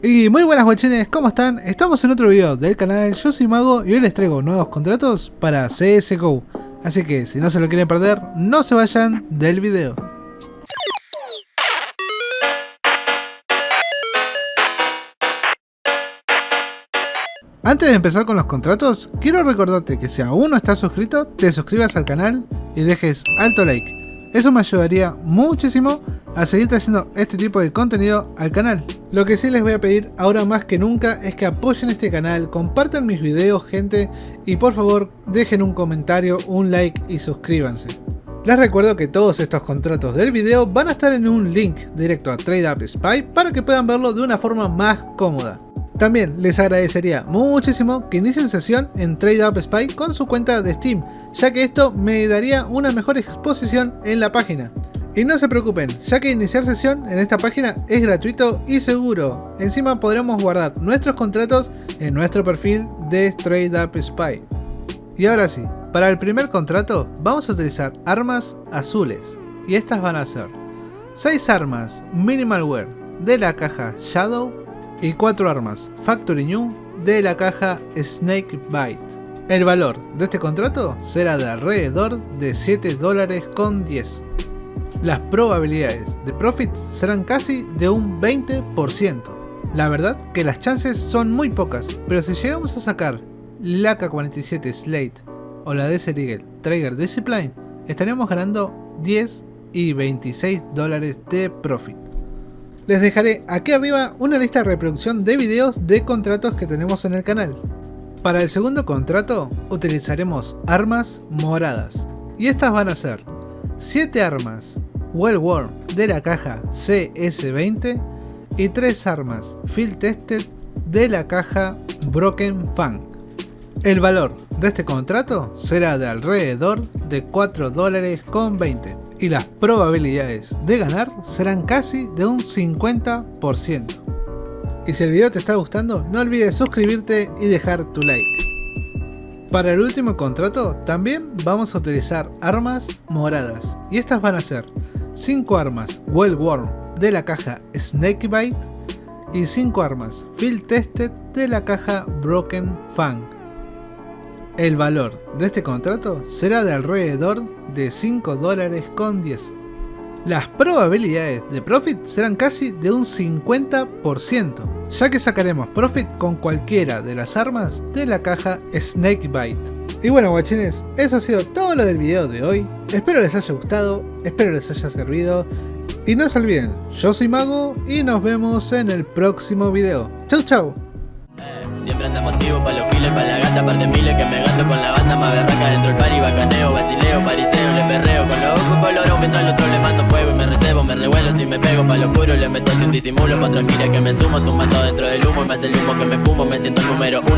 Y muy buenas guachines, ¿cómo están? Estamos en otro video del canal, yo soy Mago y hoy les traigo nuevos contratos para CSGO. Así que si no se lo quieren perder, no se vayan del video. Antes de empezar con los contratos, quiero recordarte que si aún no estás suscrito, te suscribas al canal y dejes alto like. Eso me ayudaría muchísimo a seguir trayendo este tipo de contenido al canal. Lo que sí les voy a pedir ahora más que nunca es que apoyen este canal, compartan mis videos gente y por favor dejen un comentario, un like y suscríbanse. Les recuerdo que todos estos contratos del video van a estar en un link directo a TradeUp Spy para que puedan verlo de una forma más cómoda. También les agradecería muchísimo que inicien sesión en TradeUp Spy con su cuenta de Steam, ya que esto me daría una mejor exposición en la página. Y no se preocupen, ya que iniciar sesión en esta página es gratuito y seguro. Encima podremos guardar nuestros contratos en nuestro perfil de TradeUp Spy. Y ahora sí, para el primer contrato vamos a utilizar armas azules. Y estas van a ser 6 armas Minimal Wear de la caja Shadow y 4 armas Factory New de la caja Snake Bite. El valor de este contrato será de alrededor de 7 dólares con 10. Las probabilidades de profit serán casi de un 20%. La verdad que las chances son muy pocas, pero si llegamos a sacar la K-47 Slate o la Desert Eagle Trigger Discipline, estaríamos ganando 10 y 26 dólares de profit les dejaré aquí arriba una lista de reproducción de videos de contratos que tenemos en el canal. Para el segundo contrato utilizaremos armas moradas y estas van a ser 7 armas Well de la caja CS20 y 3 armas Field Tested de la caja Broken Fang. El valor de este contrato será de alrededor de 4 dólares con 20 y las probabilidades de ganar serán casi de un 50%. Y si el video te está gustando, no olvides suscribirte y dejar tu like. Para el último contrato también vamos a utilizar armas moradas y estas van a ser 5 armas Well Worn de la caja Snakebite y 5 armas Field Tested de la caja Broken Fang. El valor de este contrato será de alrededor de 5 dólares con 10. Las probabilidades de profit serán casi de un 50%, ya que sacaremos profit con cualquiera de las armas de la caja Snakebite. Y bueno guachines, eso ha sido todo lo del video de hoy, espero les haya gustado, espero les haya servido, y no se olviden, yo soy Mago y nos vemos en el próximo video. Chau chau. Siempre anda motivo pa' los files, pa' la gata, par de miles que me gasto con la banda más berraca dentro del bacaneo, basileo, pa' lo oscuro, le meto sin disimulo, pa' gira que me sumo, tumbando dentro del humo y me hace el humo que me fumo, me siento el número uno.